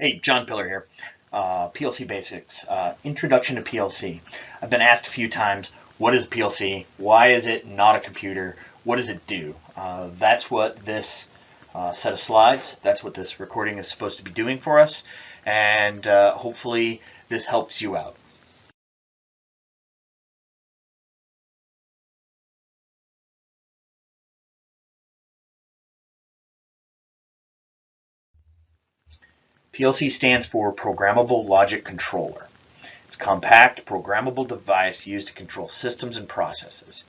Hey, John Pillar here. Uh, PLC Basics, uh, Introduction to PLC. I've been asked a few times, what is PLC? Why is it not a computer? What does it do? Uh, that's what this uh, set of slides, that's what this recording is supposed to be doing for us. And uh, hopefully this helps you out. PLC stands for Programmable Logic Controller. It's a compact, programmable device used to control systems and processes.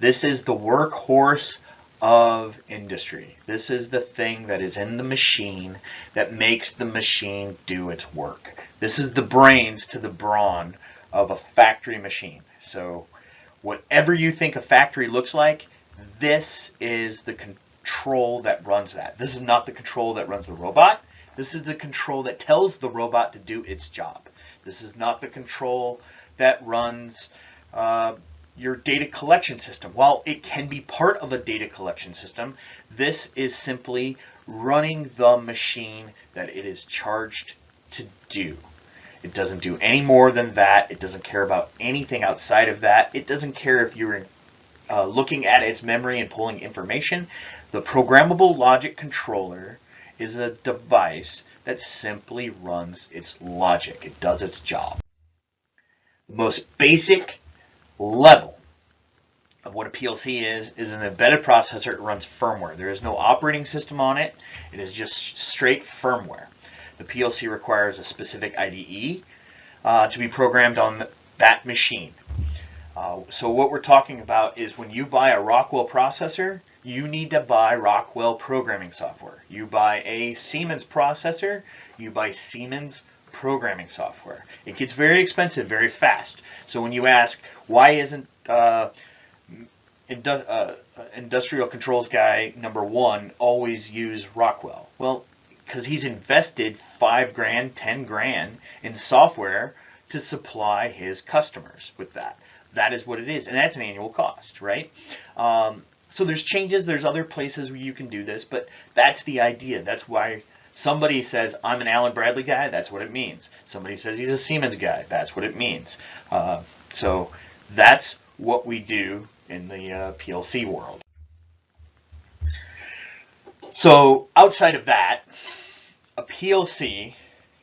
This is the workhorse of industry. This is the thing that is in the machine that makes the machine do its work. This is the brains to the brawn of a factory machine. So whatever you think a factory looks like, this is the control that runs that. This is not the control that runs the robot. This is the control that tells the robot to do its job. This is not the control that runs uh, your data collection system. While it can be part of a data collection system, this is simply running the machine that it is charged to do. It doesn't do any more than that. It doesn't care about anything outside of that. It doesn't care if you're uh, looking at its memory and pulling information. The programmable logic controller is a device that simply runs its logic. It does its job. The most basic level of what a PLC is, is an embedded processor. It runs firmware. There is no operating system on it. It is just straight firmware. The PLC requires a specific IDE uh, to be programmed on that machine. Uh, so what we're talking about is when you buy a Rockwell processor, you need to buy Rockwell programming software. You buy a Siemens processor, you buy Siemens programming software. It gets very expensive very fast. So when you ask, why isn't uh, indu uh, industrial controls guy number one always use Rockwell? Well, because he's invested five grand, ten grand in software to supply his customers with that that is what it is. And that's an annual cost, right? Um, so there's changes, there's other places where you can do this, but that's the idea. That's why somebody says, I'm an Allen Bradley guy, that's what it means. Somebody says he's a Siemens guy, that's what it means. Uh, so that's what we do in the uh, PLC world. So outside of that, a PLC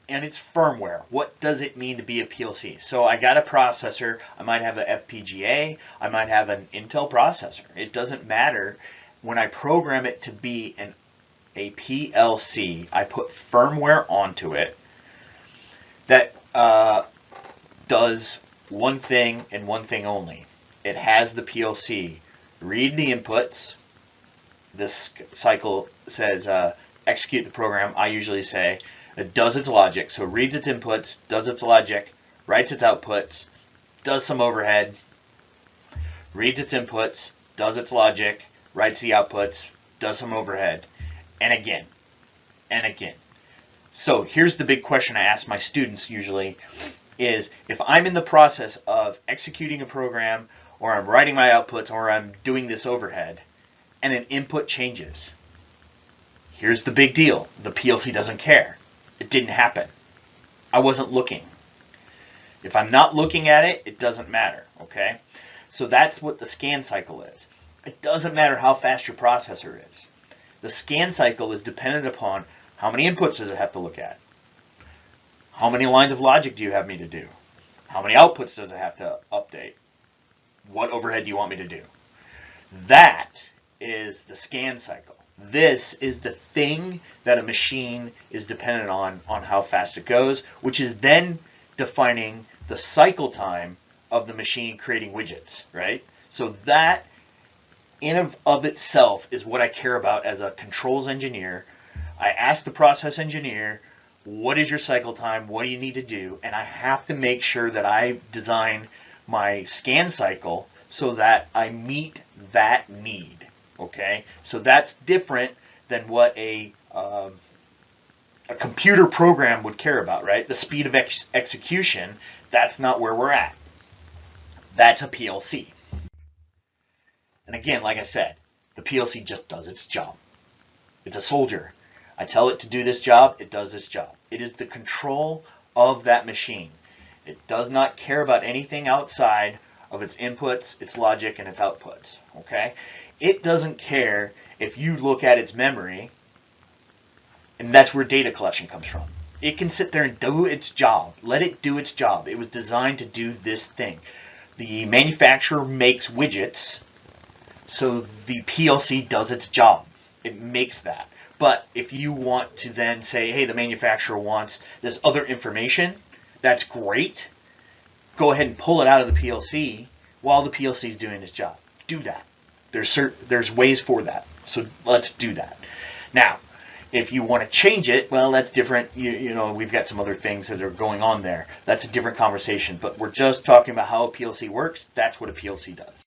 and its firmware. What does it mean to be a PLC? So I got a processor, I might have an FPGA, I might have an Intel processor. It doesn't matter. When I program it to be an a PLC, I put firmware onto it that uh, does one thing and one thing only. It has the PLC read the inputs. This cycle says uh, execute the program. I usually say it does its logic. So reads its inputs, does its logic, writes its outputs, does some overhead, reads its inputs, does its logic, writes the outputs, does some overhead, and again, and again. So here's the big question I ask my students usually is if I'm in the process of executing a program or I'm writing my outputs or I'm doing this overhead and an input changes. Here's the big deal. The PLC doesn't care. It didn't happen. I wasn't looking. If I'm not looking at it, it doesn't matter, okay? So that's what the scan cycle is. It doesn't matter how fast your processor is. The scan cycle is dependent upon how many inputs does it have to look at? How many lines of logic do you have me to do? How many outputs does it have to update? What overhead do you want me to do? That is the scan cycle. This is the thing that a machine is dependent on, on how fast it goes, which is then defining the cycle time of the machine creating widgets, right? So that in of, of itself is what I care about as a controls engineer. I ask the process engineer, what is your cycle time? What do you need to do? And I have to make sure that I design my scan cycle so that I meet that need. Okay, so that's different than what a um, a computer program would care about, right? The speed of ex execution, that's not where we're at. That's a PLC. And again, like I said, the PLC just does its job. It's a soldier. I tell it to do this job, it does this job. It is the control of that machine. It does not care about anything outside of its inputs, its logic, and its outputs. Okay? It doesn't care if you look at its memory, and that's where data collection comes from. It can sit there and do its job. Let it do its job. It was designed to do this thing. The manufacturer makes widgets, so the PLC does its job. It makes that. But if you want to then say, hey, the manufacturer wants this other information, that's great. Go ahead and pull it out of the PLC while the PLC is doing its job. Do that. There's certain there's ways for that. So let's do that. Now, if you want to change it, well, that's different. You, you know, we've got some other things that are going on there. That's a different conversation. But we're just talking about how a PLC works. That's what a PLC does.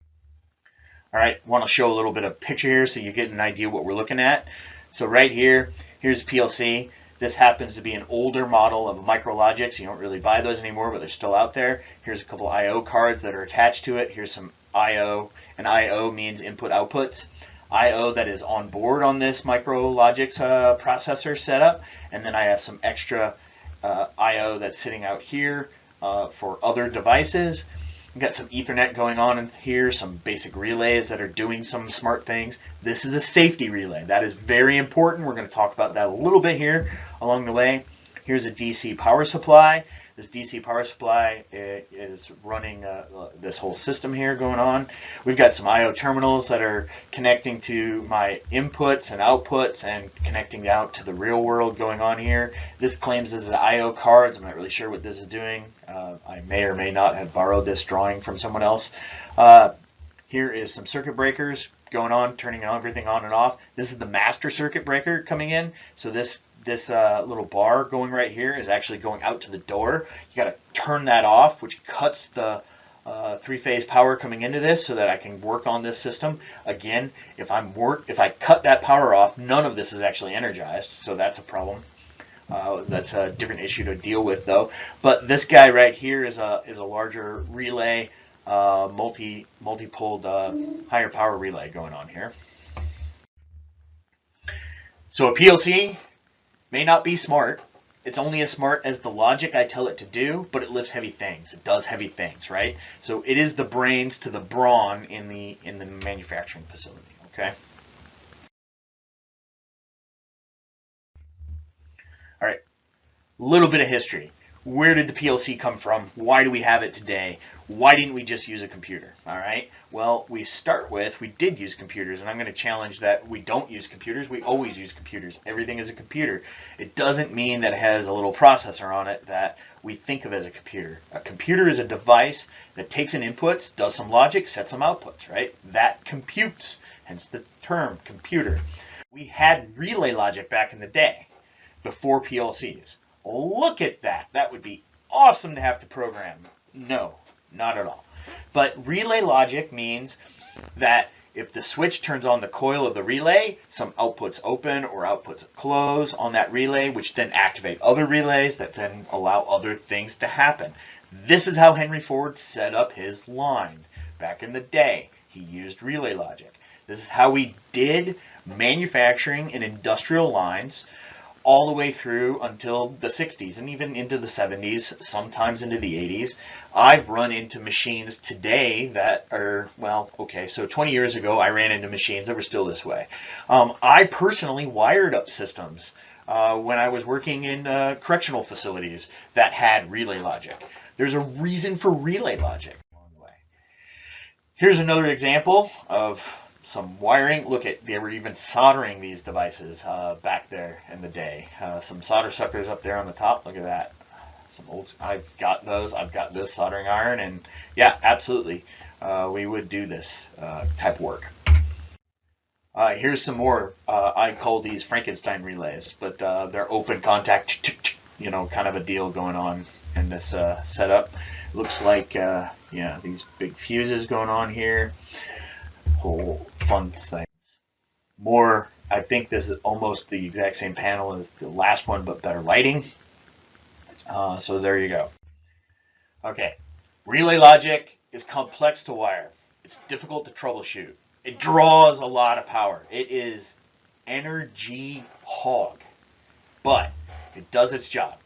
All right, want to show a little bit of picture here so you get an idea what we're looking at. So right here, here's PLC. This happens to be an older model of Micrologix. You don't really buy those anymore, but they're still out there. Here's a couple I.O. cards that are attached to it. Here's some I.O. And I.O. means input outputs. I.O. that is on board on this Micrologix uh, processor setup. And then I have some extra uh, I.O. that's sitting out here uh, for other devices. We've got some Ethernet going on in here, some basic relays that are doing some smart things. This is a safety relay. That is very important. We're going to talk about that a little bit here along the way. Here's a DC power supply. This DC power supply is running uh, this whole system here going on. We've got some I.O. terminals that are connecting to my inputs and outputs and connecting out to the real world going on here. This claims this is I.O. cards. I'm not really sure what this is doing. Uh, I may or may not have borrowed this drawing from someone else. Uh, here is some circuit breakers going on, turning everything on and off. This is the master circuit breaker coming in. So this this uh, little bar going right here is actually going out to the door. You got to turn that off, which cuts the uh, three-phase power coming into this so that I can work on this system. Again, if I'm work, if I cut that power off, none of this is actually energized, so that's a problem. Uh, that's a different issue to deal with though. But this guy right here is a is a larger relay, uh, multi multi-poled uh, higher power relay going on here. So a PLC May not be smart. It's only as smart as the logic I tell it to do, but it lifts heavy things. It does heavy things, right? So it is the brains to the brawn in the in the manufacturing facility, okay? All right, a little bit of history. Where did the PLC come from? Why do we have it today? Why didn't we just use a computer? All right. Well, we start with we did use computers, and I'm going to challenge that we don't use computers. We always use computers. Everything is a computer. It doesn't mean that it has a little processor on it that we think of as a computer. A computer is a device that takes in inputs, does some logic, sets some outputs, right? That computes, hence the term computer. We had relay logic back in the day before PLCs. Look at that. That would be awesome to have to program. No, not at all. But relay logic means that if the switch turns on the coil of the relay, some outputs open or outputs close on that relay, which then activate other relays that then allow other things to happen. This is how Henry Ford set up his line. Back in the day, he used relay logic. This is how we did manufacturing in industrial lines all the way through until the 60s and even into the 70s, sometimes into the 80s. I've run into machines today that are, well, okay, so 20 years ago I ran into machines that were still this way. Um, I personally wired up systems uh, when I was working in uh, correctional facilities that had relay logic. There's a reason for relay logic. Here's another example of some wiring. Look at, they were even soldering these devices uh, back there in the day. Uh, some solder suckers up there on the top. Look at that. Some old, I've got those. I've got this soldering iron and yeah, absolutely. Uh, we would do this uh, type of work. Uh, here's some more. Uh, I call these Frankenstein relays, but they're open contact, you know, kind of a deal going on in this setup. Looks like, yeah, these big fuses going on here whole fun things. More, I think this is almost the exact same panel as the last one, but better lighting. Uh, so there you go. Okay, relay logic is complex to wire. It's difficult to troubleshoot. It draws a lot of power. It is energy hog. But it does its job.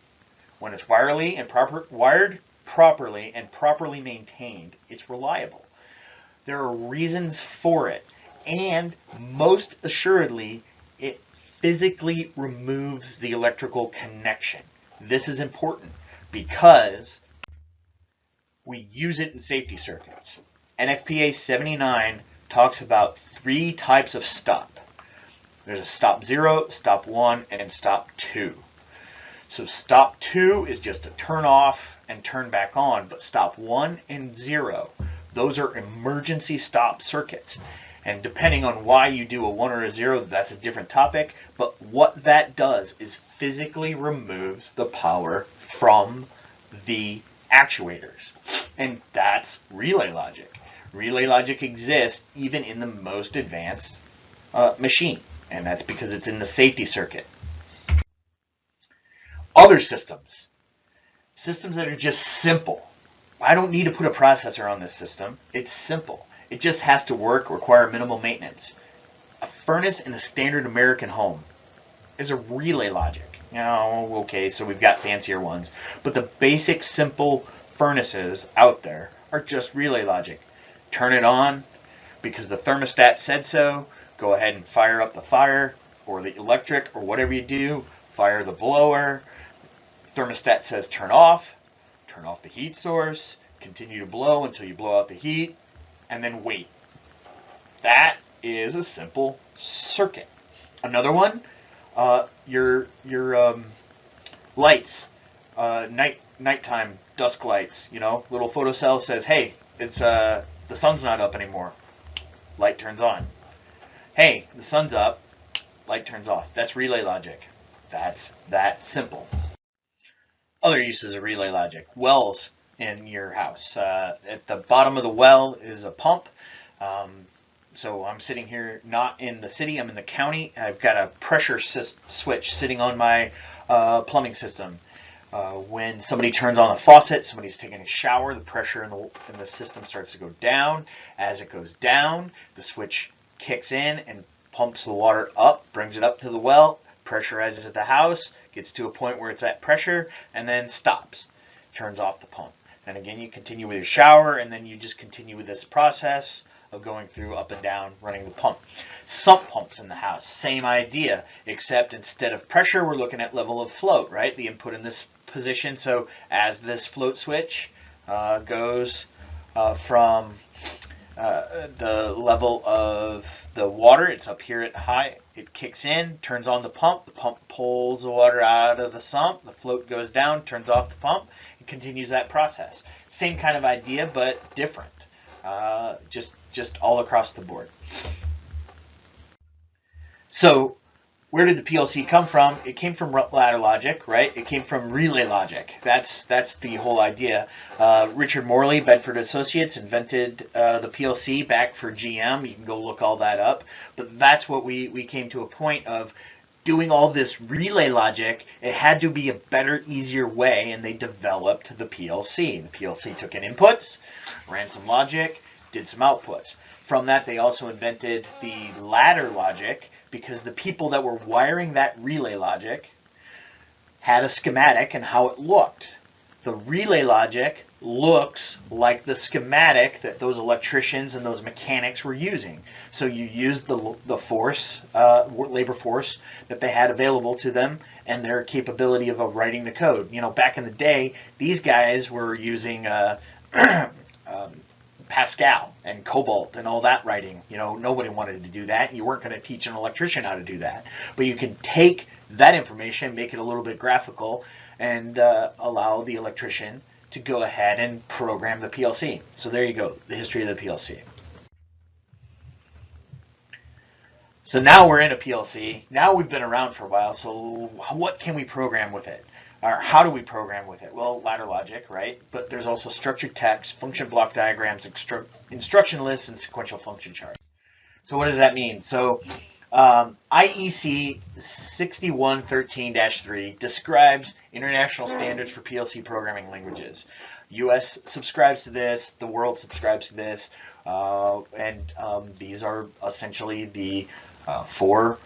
When it's wirely and proper, wired properly and properly maintained, it's reliable. There are reasons for it, and most assuredly, it physically removes the electrical connection. This is important because we use it in safety circuits. NFPA 79 talks about three types of stop. There's a stop 0, stop 1, and stop 2. So stop 2 is just a turn off and turn back on, but stop 1 and 0, those are emergency stop circuits. And depending on why you do a 1 or a 0, that's a different topic. But what that does is physically removes the power from the actuators. And that's relay logic. Relay logic exists even in the most advanced uh, machine. And that's because it's in the safety circuit. Other systems. Systems that are just simple. I don't need to put a processor on this system. It's simple. It just has to work, require minimal maintenance. A furnace in a standard American home is a relay logic. Know, okay, so we've got fancier ones. But the basic simple furnaces out there are just relay logic. Turn it on because the thermostat said so. Go ahead and fire up the fire or the electric or whatever you do. Fire the blower. Thermostat says turn off. Turn off the heat source. Continue to blow until you blow out the heat and then wait. That is a simple circuit. Another one, uh, your your um, lights, uh, night nighttime dusk lights. You know, little photocell says, "Hey, it's uh, the sun's not up anymore." Light turns on. Hey, the sun's up. Light turns off. That's relay logic. That's that simple. Other uses of relay logic. Wells in your house. Uh, at the bottom of the well is a pump. Um, so I'm sitting here not in the city, I'm in the county. I've got a pressure switch sitting on my uh, plumbing system. Uh, when somebody turns on the faucet, somebody's taking a shower, the pressure in the, in the system starts to go down. As it goes down, the switch kicks in and pumps the water up, brings it up to the well, pressurizes at the house, gets to a point where it's at pressure, and then stops, turns off the pump. And again, you continue with your shower, and then you just continue with this process of going through up and down, running the pump. Sump pumps in the house, same idea, except instead of pressure, we're looking at level of float, right? The input in this position. So as this float switch uh, goes uh, from uh, the level of the water, it's up here at high, it kicks in, turns on the pump, the pump pulls the water out of the sump, the float goes down, turns off the pump, continues that process. Same kind of idea, but different, uh, just, just all across the board. So where did the PLC come from? It came from ladder logic, right? It came from relay logic. That's that's the whole idea. Uh, Richard Morley, Bedford Associates, invented uh, the PLC back for GM. You can go look all that up. But that's what we, we came to a point of doing all this relay logic. It had to be a better, easier way, and they developed the PLC. The PLC took in inputs, ran some logic, did some outputs. From that, they also invented the ladder logic, because the people that were wiring that relay logic had a schematic and how it looked. The relay logic looks like the schematic that those electricians and those mechanics were using. So you use the, the force, uh, labor force that they had available to them and their capability of, of writing the code. You know, back in the day, these guys were using uh, um, Pascal and COBOL and all that writing. You know, nobody wanted to do that. You weren't going to teach an electrician how to do that. But you can take that information, make it a little bit graphical, and uh, allow the electrician to go ahead and program the PLC. So there you go, the history of the PLC. So now we're in a PLC. Now we've been around for a while, so what can we program with it? Or how do we program with it? Well, ladder logic, right? But there's also structured text, function block diagrams, instruction lists, and sequential function charts. So what does that mean? So um, IEC 6113-3 describes international standards for PLC programming languages. US subscribes to this, the world subscribes to this, uh, and um, these are essentially the uh, four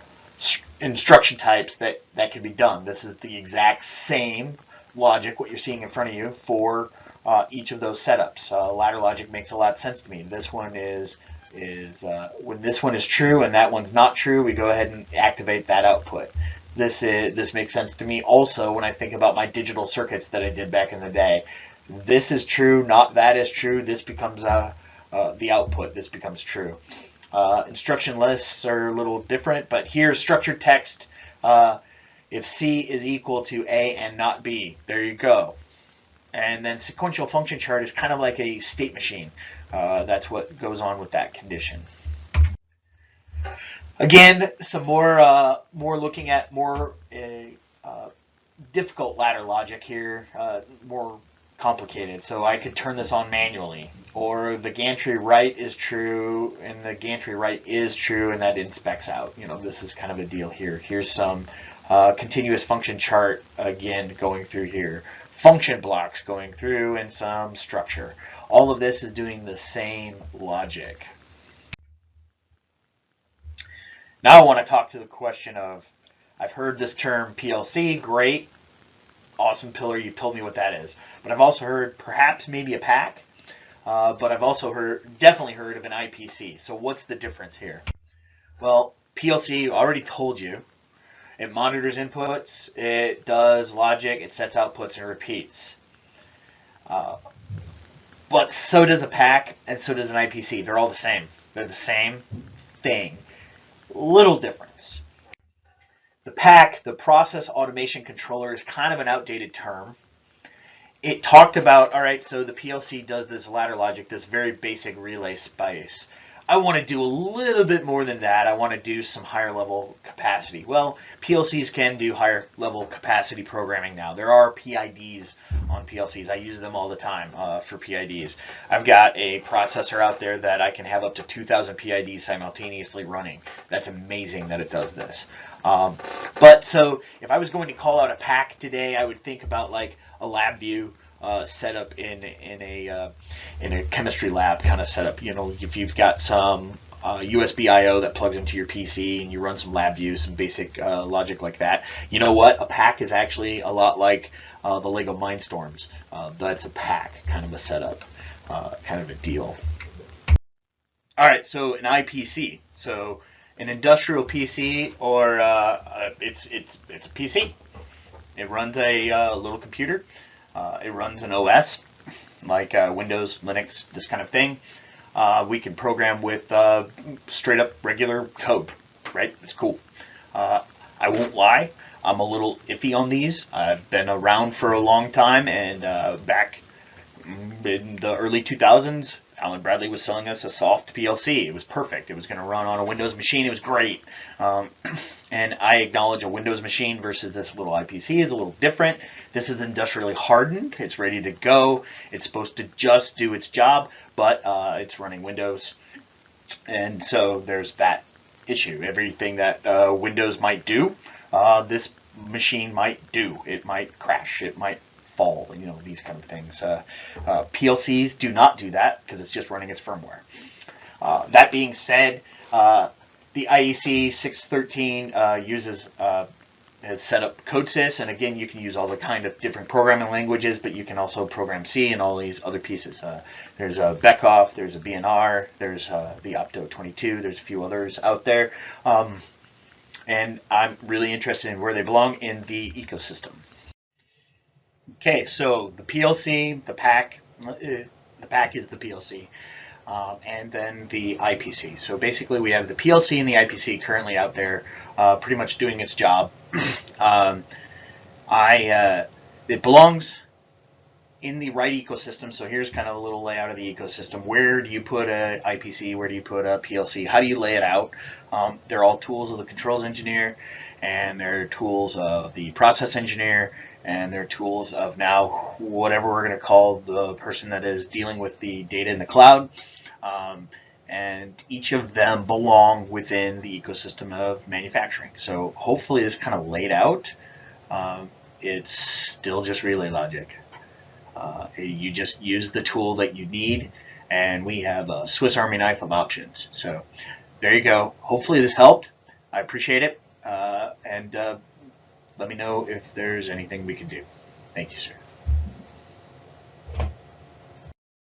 instruction types that, that can be done. This is the exact same logic, what you're seeing in front of you, for uh, each of those setups. Uh, ladder logic makes a lot of sense to me. This one is is uh, when this one is true and that one's not true, we go ahead and activate that output. This is this makes sense to me also when I think about my digital circuits that I did back in the day. This is true, not that is true. This becomes uh, uh, the output. This becomes true. Uh, instruction lists are a little different, but here structured text, uh, if C is equal to A and not B, there you go. And then sequential function chart is kind of like a state machine. Uh, that's what goes on with that condition. Again, some more uh, more looking at more uh, uh, difficult ladder logic here, uh, more complicated. So I could turn this on manually. Or the gantry right is true and the gantry right is true and that inspects out. You know, this is kind of a deal here. Here's some continuous function chart again going through here. Function blocks going through and some structure. All of this is doing the same logic. Now I want to talk to the question of, I've heard this term PLC, great, awesome pillar, you've told me what that is. But I've also heard perhaps maybe a PAC, uh, but I've also heard, definitely heard of an IPC. So what's the difference here? Well, PLC already told you. It monitors inputs, it does logic, it sets outputs and repeats. Uh, but so does a PAC and so does an IPC. They're all the same. They're the same thing. Little difference. The PAC, the Process Automation Controller, is kind of an outdated term. It talked about, all right, so the PLC does this ladder logic, this very basic relay space. I want to do a little bit more than that. I want to do some higher level capacity. Well, PLCs can do higher level capacity programming now. There are PIDs on PLCs. I use them all the time uh, for PIDs. I've got a processor out there that I can have up to 2,000 PIDs simultaneously running. That's amazing that it does this. Um, but so if I was going to call out a PAC today, I would think about like a LabVIEW uh, setup in in a uh, in a chemistry lab kind of setup. You know, if you've got some uh, USB I/O that plugs into your PC and you run some LabVIEW, some basic uh, logic like that. You know what? A PAC is actually a lot like uh, the Lego Mindstorms. That's a PAC kind of a setup, kind of a deal. All right, so an IPC. So an industrial PC or it's it's it's a PC. It runs a little computer. Uh, it runs an OS like uh, Windows, Linux, this kind of thing. Uh, we can program with uh, straight up regular code, right? It's cool. Uh, I won't lie, I'm a little iffy on these. I've been around for a long time and back in the early 2000s, Allen Bradley was selling us a soft PLC. It was perfect. It was going to run on a Windows machine. It was great. Um, and I acknowledge a Windows machine versus this little IPC is a little different. This is industrially hardened. It's ready to go. It's supposed to just do its job, but uh, it's running Windows. And so there's that issue. Everything that uh, Windows might do, uh, this machine might do. It might crash. It might fall, you know, these kind of things. Uh, uh, PLCs do not do that because it's just running its firmware. Uh, that being said, the IEC 613 uh, uses uh, has set up CodeSys, and again, you can use all the kind of different programming languages, but you can also program C and all these other pieces. there's a Beckhoff, there's a B&R, there's the Opto22, there's a few others out there. Um, and I'm really interested in where they belong in the ecosystem. Okay, so the PLC, the PAC, uh, the PAC is the PLC, um, and then the IPC. So basically we have the PLC and the IPC currently out there uh, pretty much doing its job. um, I, uh, it belongs in the right ecosystem. So here's kind of a little layout of the ecosystem. Where do you put a IPC? Where do you put a PLC? How do you lay it out? Um, they're all tools of the controls engineer and they're tools of the process engineer and they're tools of now whatever we're going to call the person that is dealing with the data in the cloud. Um, and each of them belong within the ecosystem of manufacturing. So hopefully this kind of laid out. Um, it's still just relay logic. Uh, you just use the tool that you need and we have a Swiss Army knife of options. So there you go. Hopefully this helped. I appreciate it. Uh, and uh, let me know if there's anything we can do. Thank you, sir.